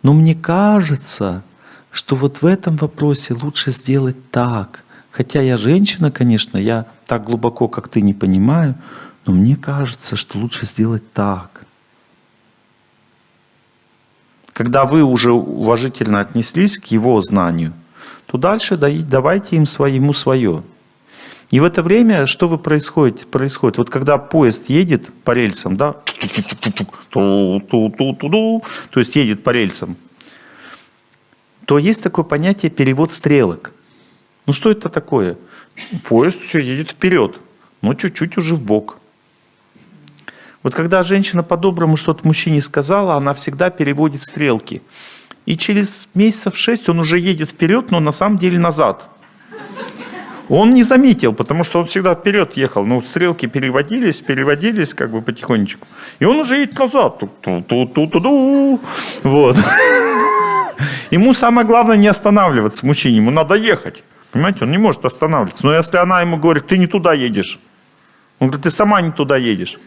Но мне кажется, что вот в этом вопросе лучше сделать так. Хотя я женщина, конечно, я так глубоко, как ты, не понимаю, но мне кажется, что лучше сделать так. Когда вы уже уважительно отнеслись к его знанию, то дальше давайте им своему свое. И в это время что вы происходит? происходит? Вот когда поезд едет по рельсам, да, то есть едет по рельсам, то есть такое понятие перевод стрелок. Ну что это такое? Поезд все едет вперед, но чуть-чуть уже в бок. Вот когда женщина по-доброму что-то мужчине сказала, она всегда переводит стрелки. И через месяцев шесть он уже едет вперед, но на самом деле назад. Он не заметил, потому что он всегда вперед ехал. Но стрелки переводились, переводились как бы потихонечку. И он уже едет назад. Ту-ту-ту-ту-ду. Вот. Ему самое главное не останавливаться, мужчине. Ему надо ехать. Понимаете, он не может останавливаться. Но если она ему говорит, ты не туда едешь. Он говорит, ты сама не туда едешь.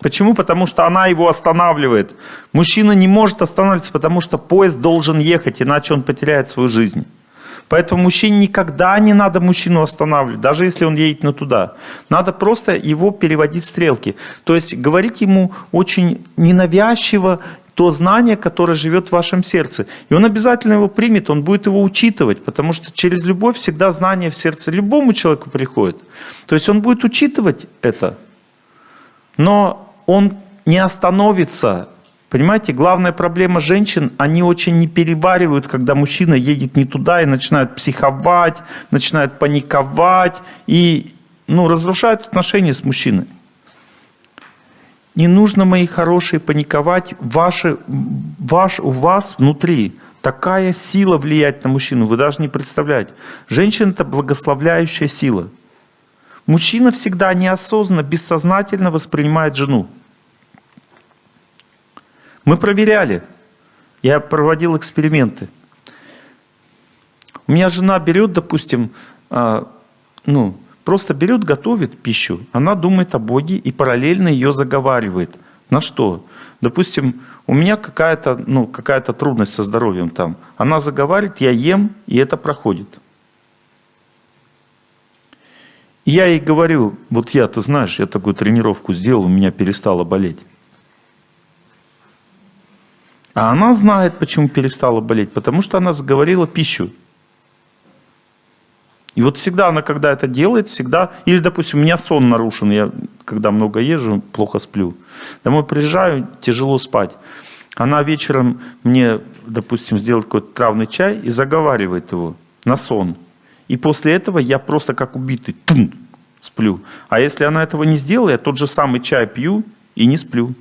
Почему? Потому что она его останавливает. Мужчина не может останавливаться, потому что поезд должен ехать, иначе он потеряет свою жизнь. Поэтому мужчине никогда не надо мужчину останавливать, даже если он едет на туда. Надо просто его переводить стрелки. То есть говорить ему очень ненавязчиво то знание, которое живет в вашем сердце. И он обязательно его примет, он будет его учитывать, потому что через любовь всегда знание в сердце любому человеку приходит. То есть он будет учитывать это. Но он не остановится. Понимаете, главная проблема женщин, они очень не переваривают, когда мужчина едет не туда и начинает психовать, начинает паниковать и ну, разрушают отношения с мужчиной. Не нужно, мои хорошие, паниковать. Ваши, ваш, у вас внутри такая сила влиять на мужчину, вы даже не представляете. Женщина – это благословляющая сила. Мужчина всегда неосознанно, бессознательно воспринимает жену. Мы проверяли. Я проводил эксперименты. У меня жена берет, допустим, а, ну, просто берет, готовит пищу. Она думает о Боге и параллельно ее заговаривает. На что? Допустим, у меня какая-то ну, какая трудность со здоровьем там. Она заговаривает, я ем, и это проходит. Я ей говорю, вот я, ты знаешь, я такую тренировку сделал, у меня перестало болеть. А она знает, почему перестала болеть, потому что она заговорила пищу. И вот всегда она, когда это делает, всегда... Или, допустим, у меня сон нарушен, я когда много езжу, плохо сплю. Домой приезжаю, тяжело спать. Она вечером мне, допустим, сделает какой-то травный чай и заговаривает его на сон. И после этого я просто как убитый тум, сплю. А если она этого не сделает, я тот же самый чай пью и не сплю.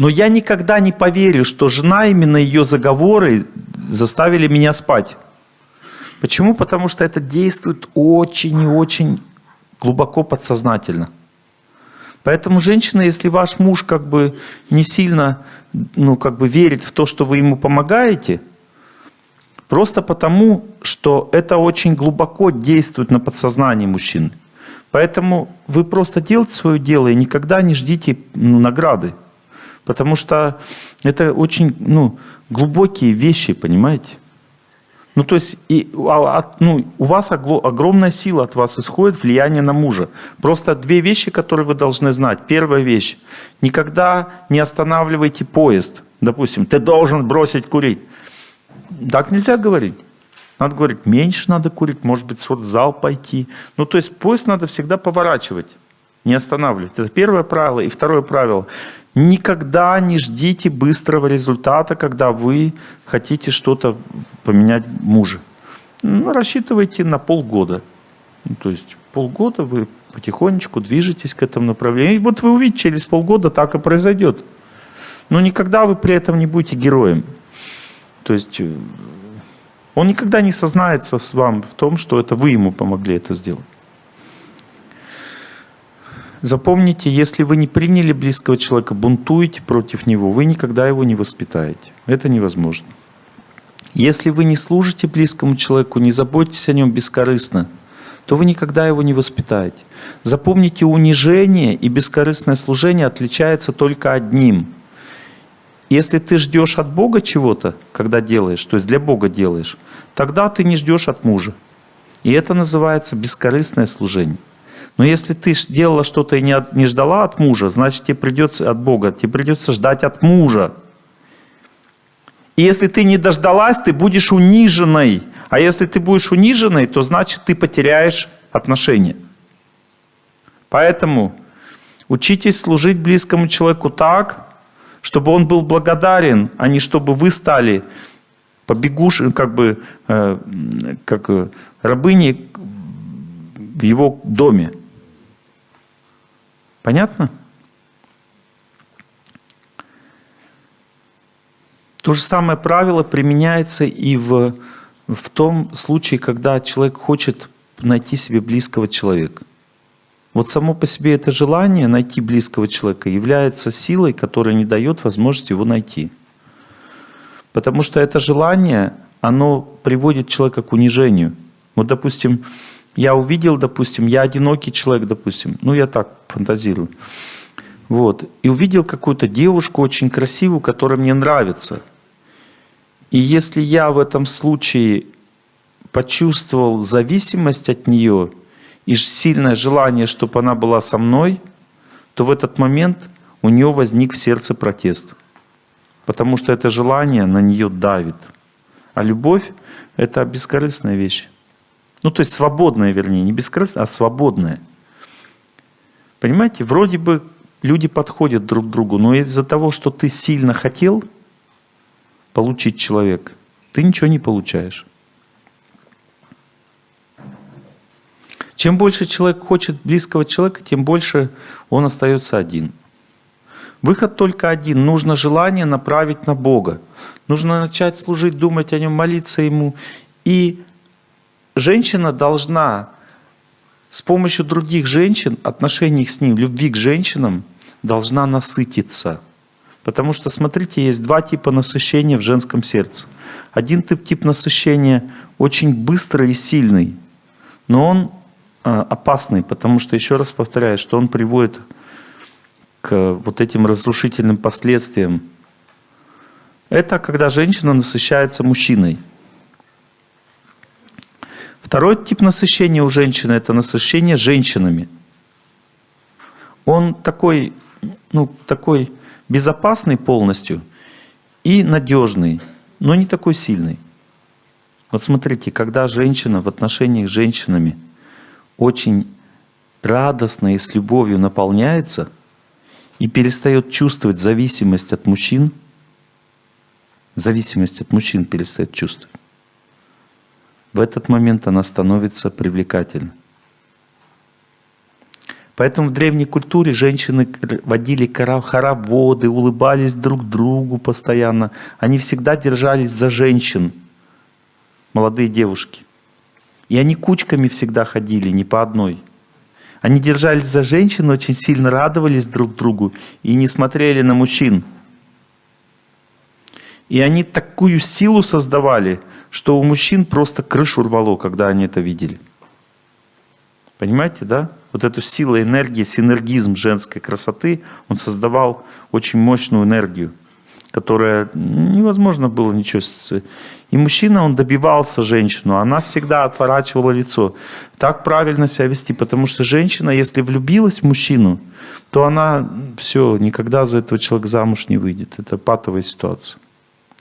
Но я никогда не поверю, что жена, именно ее заговоры заставили меня спать. Почему? Потому что это действует очень и очень глубоко подсознательно. Поэтому, женщина, если ваш муж как бы не сильно ну, как бы верит в то, что вы ему помогаете, просто потому, что это очень глубоко действует на подсознание мужчины. Поэтому вы просто делайте свое дело и никогда не ждите ну, награды. Потому что это очень ну, глубокие вещи, понимаете? Ну, то есть, и, а, ну, у вас огромная сила от вас исходит, влияние на мужа. Просто две вещи, которые вы должны знать. Первая вещь. Никогда не останавливайте поезд. Допустим, ты должен бросить курить. Так нельзя говорить. Надо говорить, меньше надо курить, может быть, в зал пойти. Ну, то есть, поезд надо всегда поворачивать, не останавливать. Это первое правило. И второе правило. Никогда не ждите быстрого результата, когда вы хотите что-то поменять мужа. Ну, рассчитывайте на полгода. Ну, то есть полгода вы потихонечку движетесь к этому направлению. И вот вы увидите, через полгода так и произойдет. Но никогда вы при этом не будете героем. То есть э, он никогда не сознается с вами в том, что это вы ему помогли это сделать. Запомните, если вы не приняли близкого человека, бунтуете против него, вы никогда его не воспитаете. Это невозможно. Если вы не служите близкому человеку, не заботитесь о нем бескорыстно, то вы никогда его не воспитаете. Запомните, унижение и бескорыстное служение отличается только одним. Если ты ждешь от Бога чего-то, когда делаешь, то есть для Бога делаешь, тогда ты не ждешь от мужа. И это называется бескорыстное служение. Но если ты делала что-то и не, от, не ждала от мужа, значит тебе придется от Бога, тебе придется ждать от мужа. И если ты не дождалась, ты будешь униженной. А если ты будешь униженной, то значит ты потеряешь отношения. Поэтому учитесь служить близкому человеку так, чтобы он был благодарен, а не чтобы вы стали побегуш, как бы, э, как рабыней в его доме. Понятно? То же самое правило применяется и в, в том случае, когда человек хочет найти себе близкого человека. Вот само по себе это желание найти близкого человека является силой, которая не дает возможности его найти. Потому что это желание, оно приводит человека к унижению. Вот, допустим, я увидел, допустим, я одинокий человек, допустим, ну я так фантазирую. Вот. И увидел какую-то девушку очень красивую, которая мне нравится. И если я в этом случае почувствовал зависимость от нее и сильное желание, чтобы она была со мной, то в этот момент у нее возник в сердце протест. Потому что это желание на нее давит. А любовь – это бескорыстная вещь. Ну, то есть свободная, вернее, не бескорыстная, а свободная. Понимаете, вроде бы люди подходят друг к другу, но из-за того, что ты сильно хотел получить человека, ты ничего не получаешь. Чем больше человек хочет близкого человека, тем больше он остается один. Выход только один. Нужно желание направить на Бога. Нужно начать служить, думать о Нем, молиться Ему. И женщина должна с помощью других женщин, отношений с ним, любви к женщинам, должна насытиться. Потому что, смотрите, есть два типа насыщения в женском сердце. Один тип, тип насыщения очень быстрый и сильный, но он э, опасный, потому что, еще раз повторяю, что он приводит к вот этим разрушительным последствиям. Это когда женщина насыщается мужчиной – Второй тип насыщения у женщины – это насыщение женщинами. Он такой, ну, такой безопасный полностью и надежный, но не такой сильный. Вот смотрите, когда женщина в отношениях с женщинами очень радостно и с любовью наполняется и перестает чувствовать зависимость от мужчин, зависимость от мужчин перестает чувствовать, в этот момент она становится привлекательной. Поэтому в древней культуре женщины водили хороводы, улыбались друг другу постоянно. Они всегда держались за женщин, молодые девушки. И они кучками всегда ходили, не по одной. Они держались за женщин, очень сильно радовались друг другу и не смотрели на мужчин. И они такую силу создавали, что у мужчин просто крышу рвало, когда они это видели. Понимаете, да? Вот эту силу, энергии, синергизм женской красоты, он создавал очень мощную энергию, которая невозможно было ничего... И мужчина, он добивался женщину, она всегда отворачивала лицо. Так правильно себя вести, потому что женщина, если влюбилась в мужчину, то она все, никогда за этого человека замуж не выйдет. Это патовая ситуация.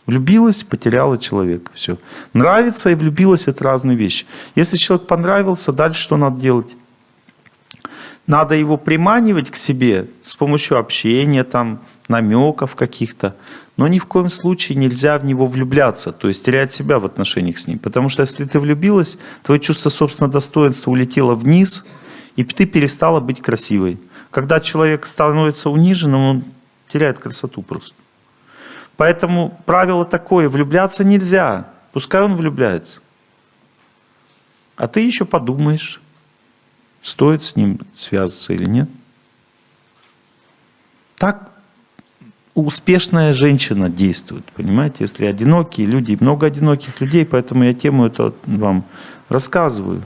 Влюбилась, потеряла человека. Все. Нравится и влюбилась – это разные вещи. Если человек понравился, дальше что надо делать? Надо его приманивать к себе с помощью общения, там, намеков каких-то. Но ни в коем случае нельзя в него влюбляться, то есть терять себя в отношениях с ним. Потому что если ты влюбилась, твое чувство собственного достоинства улетело вниз, и ты перестала быть красивой. Когда человек становится униженным, он теряет красоту просто. Поэтому правило такое, влюбляться нельзя. Пускай он влюбляется. А ты еще подумаешь, стоит с ним связываться или нет. Так успешная женщина действует, понимаете? Если одинокие люди, много одиноких людей, поэтому я тему эту вам рассказываю.